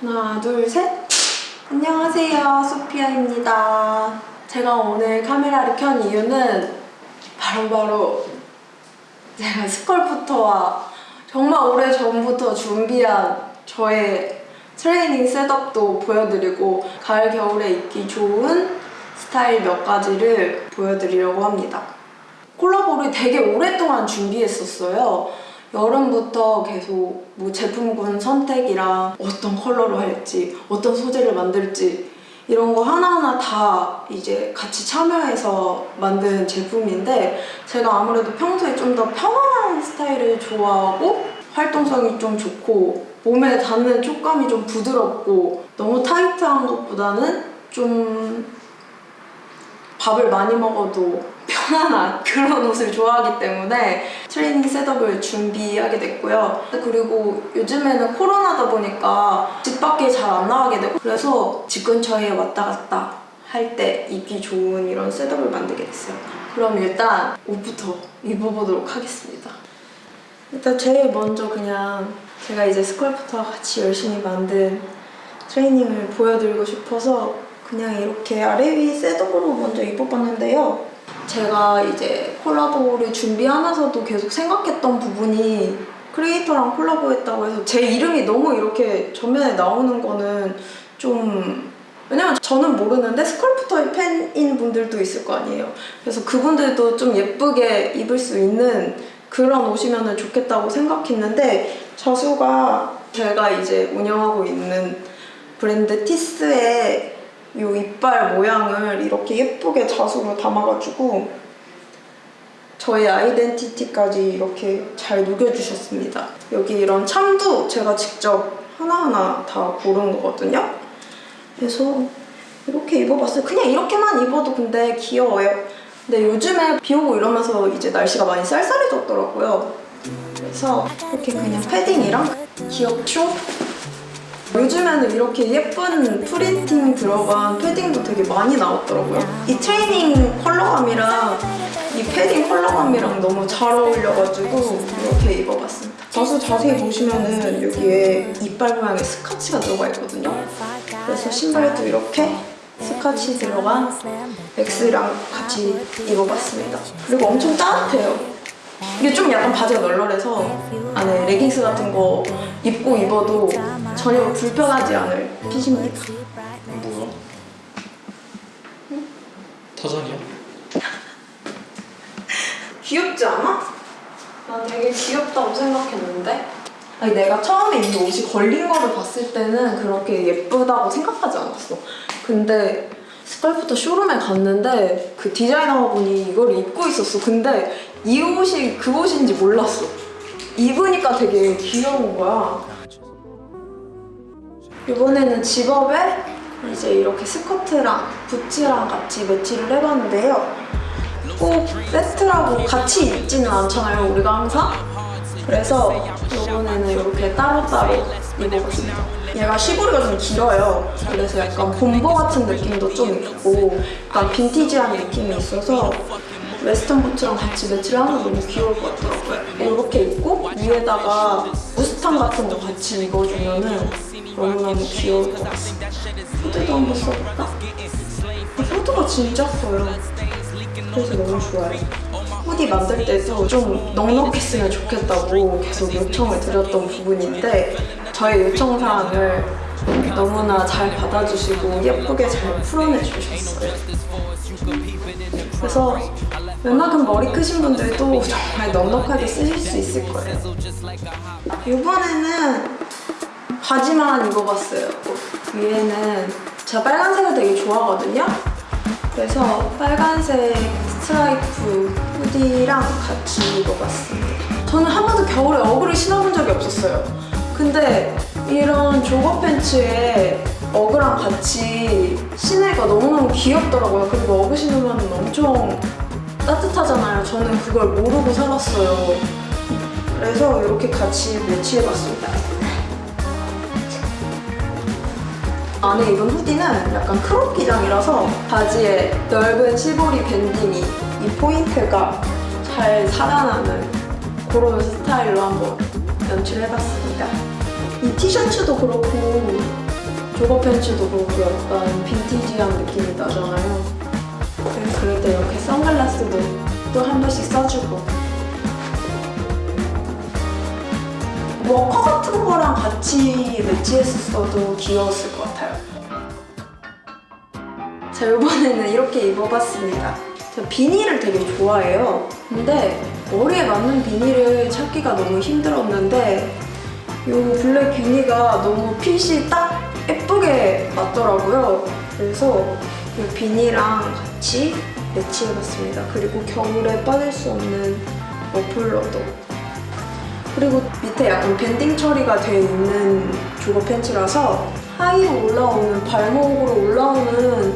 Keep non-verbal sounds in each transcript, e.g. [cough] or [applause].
하나, 둘, 셋! 안녕하세요, 소피아입니다. 제가 오늘 카메라를 켠 이유는 바로 바로 제가 스컬프터와 정말 오래 전부터 준비한 저의 트레이닝 셋업도 보여드리고 가을, 겨울에 입기 좋은 스타일 몇 가지를 보여드리려고 합니다. 콜라보를 되게 오랫동안 준비했었어요. 여름부터 계속 뭐 제품군 선택이랑 어떤 컬러로 할지, 어떤 소재를 만들지 이런 거 하나하나 다 이제 같이 참여해서 만든 제품인데 제가 아무래도 평소에 좀 더 편안한 스타일을 좋아하고 활동성이 좀 좋고 몸에 닿는 촉감이 좀 부드럽고 너무 타이트한 것보다는 좀 밥을 많이 먹어도 편안한 [laughs] 그런 옷을 좋아하기 때문에 트레이닝 setup을 준비하게 됐고요. 그리고 요즘에는 코로나다 보니까 집 밖에 잘 안 나가게 되고 그래서 집 근처에 왔다 갔다 할 때 입기 좋은 이런 setup을 만들게 됐어요. 그럼 일단 옷부터 입어보도록 하겠습니다. 일단 제일 먼저 그냥 제가 이제 스컬프터와 같이 열심히 만든 트레이닝을 보여드리고 싶어서 그냥 이렇게 아래 위 setup으로 먼저 입어봤는데요. 제가 이제 콜라보를 준비하면서도 계속 생각했던 부분이 크리에이터랑 콜라보했다고 해서 제 이름이 너무 이렇게 전면에 나오는 거는 좀 왜냐면 저는 모르는데 스컬프터의 팬인 분들도 있을 거 아니에요. 그래서 그분들도 좀 예쁘게 입을 수 있는 그런 옷이면 좋겠다고 생각했는데 자수가 제가 이제 운영하고 있는 브랜드 티스의 이 이빨 모양을 이렇게 예쁘게 자수로 담아가지고 저의 아이덴티티까지 이렇게 잘 녹여주셨습니다. 여기 이런 참도 제가 직접 하나하나 다 고른 거거든요. 그래서 이렇게 입어봤어요. 그냥 이렇게만 입어도 근데 귀여워요. 근데 요즘에 비 오고 이러면서 이제 날씨가 많이 쌀쌀해졌더라고요. 그래서 이렇게 그냥 패딩이랑 귀엽죠? 요즘에는 이렇게 예쁜 printing 들어간 패딩도 되게 많이 나왔더라고요. 이 트레이닝 컬러감이랑 이 패딩 컬러감이랑 너무 잘 어울려가지고 이렇게 입어봤습니다. 자수 자세히 보시면은 여기에 이빨 모양의 stitch가 들어가 있거든요. 그래서 신발도 이렇게 스카치 들어간 X랑 같이 입어봤습니다. 그리고 엄청 따뜻해요. 이게 좀 약간 바지가 널널해서 안에 레깅스 같은 거 입고 입어도 전혀 불편하지 않을 핏입니다. 뭐야? 타잔이야? [laughs] 귀엽지 않아? 난 되게 귀엽다고 생각했는데 아니 내가 처음에 이 옷이 걸린 거를 봤을 때는 그렇게 예쁘다고 생각하지 않았어 근데 스컬프터 쇼룸에 갔는데 그 디자이너분이 이걸 입고 있었어. 근데 이 옷이 그 옷인지 몰랐어. 입으니까 되게 귀여운 거야. 이번에는 집업에 이제 이렇게 스커트랑 부츠랑 같이 매치를 해봤는데요. 꼭 세트라고 같이 입지는 않잖아요 우리가 항상. 그래서 이번에는 이렇게 따로따로 입어봤습니다 얘가 시보리가 좀 길어요 그래서 약간 본보 같은 느낌도 좀 있고 약간 빈티지한 느낌이 있어서 웨스턴 부츠랑 같이 매치를 하면 너무 귀여울 것 같더라고요 이렇게 입고 위에다가 무스탕 같은 거 같이 입어주면은 너무너무 귀여울 것 같습니다 후드도 한번 써볼까? 후드가 진짜 커요 그래서 너무 좋아요. 후디 만들 때도 좀 넉넉했으면 좋겠다고 계속 요청을 드렸던 부분인데 저의 요청 사항을 너무나 잘 받아주시고 예쁘게 잘 풀어내 주셨어요. 그래서 웬만큼 머리 크신 분들도 정말 넉넉하게 쓰실 수 있을 거예요. 이번에는 바지만 입어봤어요. 위에는 제가 빨간색을 되게 좋아하거든요. 그래서 빨간색 스트라이프 hoodie랑 같이 입어봤습니다. 저는 한 번도 겨울에 어그를 신어본 적이 없었어요. 근데 이런 jogger 팬츠에 어그랑 같이 신으니까 너무너무 귀엽더라고요. 그리고 어그 신으면 엄청 따뜻하잖아요. 저는 그걸 모르고 살았어요. 그래서 이렇게 같이 매치해봤습니다. 안에 입은 hoodie는 약간 crop 기장이라서 바지에 넓은 시보리 banding이 이 포인트가 잘 살아나는 그런 스타일로 한번 연출해봤습니다. 이 티셔츠도 그렇고 조거 팬츠도 그렇고 약간 빈티지한 느낌이 나잖아요. 그래서 그럴 때 이렇게 선글라스도 또 한 번씩 써주고 워커 같은 거랑 같이 매치했었어도 귀여웠을 것 같아요. 자, 이번에는 이렇게 입어봤습니다. 비닐을 되게 좋아해요. 근데 머리에 맞는 beanie를 찾기가 너무 힘들었는데 이 black beanie가 너무 핏이 딱 예쁘게 맞더라고요. 그래서 이 beanie랑 같이 매치해봤습니다. 그리고 겨울에 빠질 수 없는 머플러도. 그리고 밑에 약간 banding 처리가 되어 있는 jogger 팬츠라서 high로 올라오는 발목으로 올라오는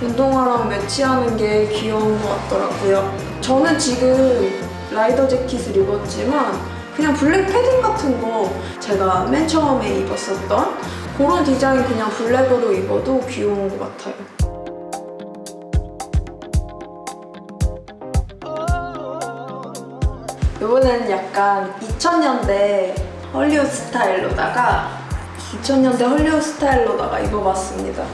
운동화랑 매치하는 게 귀여운 것 같더라고요. 저는 지금 라이더 재킷을 입었지만 그냥 black 패딩 같은 거 제가 맨 처음에 입었었던 그런 디자인 그냥 black으로 입어도 귀여운 것 같아요. 이번에는 약간 2000년대 헐리우드 스타일로다가 2000년대 헐리우드 스타일로다가 입어봤습니다.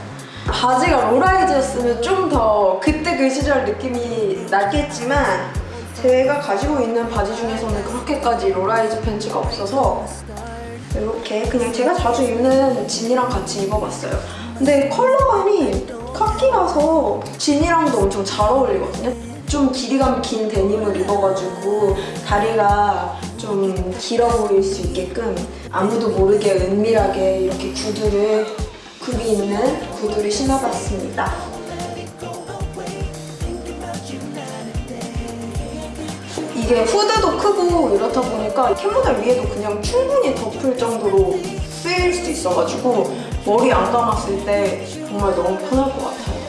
바지가 low-rise였으면 좀 더 그때 그 시절 느낌이 나겠지만 제가 가지고 있는 바지 중에서는 그렇게까지 low-rise 팬츠가 없어서 이렇게 그냥 제가 자주 입는 진이랑 같이 입어봤어요. 근데 컬러감이 카키라서 진이랑도 엄청 잘 어울리거든요. 좀 길이감 긴 데님을 입어가지고 다리가 좀 길어 보일 수 있게끔 아무도 모르게 은밀하게 이렇게 구두를 굽이 있는 구두를 신어봤습니다. 이게 후드도 크고 이렇다 보니까 캡모델 위에도 그냥 충분히 덮을 정도로 쓰일 수 있어가지고 머리 안 감았을 때 정말 너무 편할 것 같아요.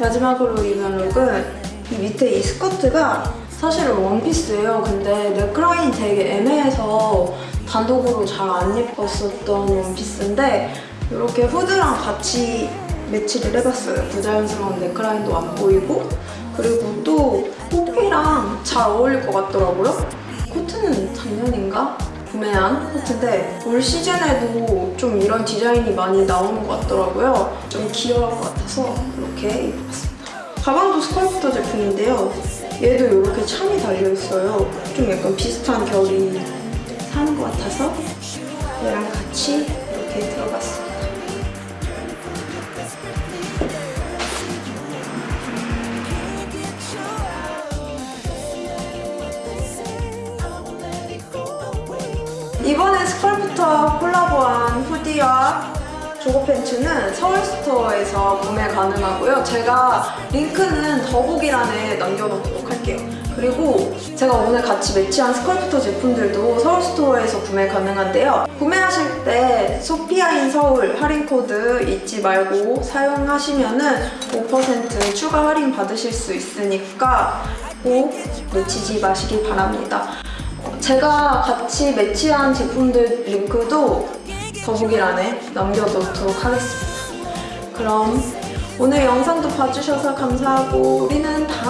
마지막으로 입은 룩은 이 밑에 이 스커트가 사실은 원피스예요. 근데 넥라인이 되게 애매해서 단독으로 잘안 예뻤었던 원피스인데 이렇게 후드랑 같이 매치를 해봤어요. 부자연스러운 넥라인도 안 보이고 그리고 또 호피랑 잘 어울릴 것 같더라고요. 코트는 작년인가? 구매한 코트인데 올 시즌에도 좀 이런 디자인이 많이 나오는 것 같더라고요. 좀 귀여울 것 같아서 이렇게 입어봤습니다. 가방도 스컬프터 제품인데요. 얘도 이렇게 창이 달려있어요. 좀 약간 비슷한 결이 사는 것 같아서 얘랑 같이 이렇게 들어봤습니 조거 팬츠는 서울스토어에서 구매 가능하고요. 제가 링크는 더보기란에 남겨놓도록 할게요. 그리고 제가 오늘 같이 매치한 스컬프터 제품들도 서울스토어에서 구매 가능한데요. 구매하실 때 소피아인 서울 할인 코드 잊지 말고 사용하시면 은 5% 추가 할인 받으실 수 있으니까 꼭 놓치지 마시기 바랍니다. 제가 같이 매치한 제품들 링크도 더보기란에 남겨놓도록 하겠습니다. 그럼 오늘 영상도 봐주셔서 감사하고 우리는 만나요.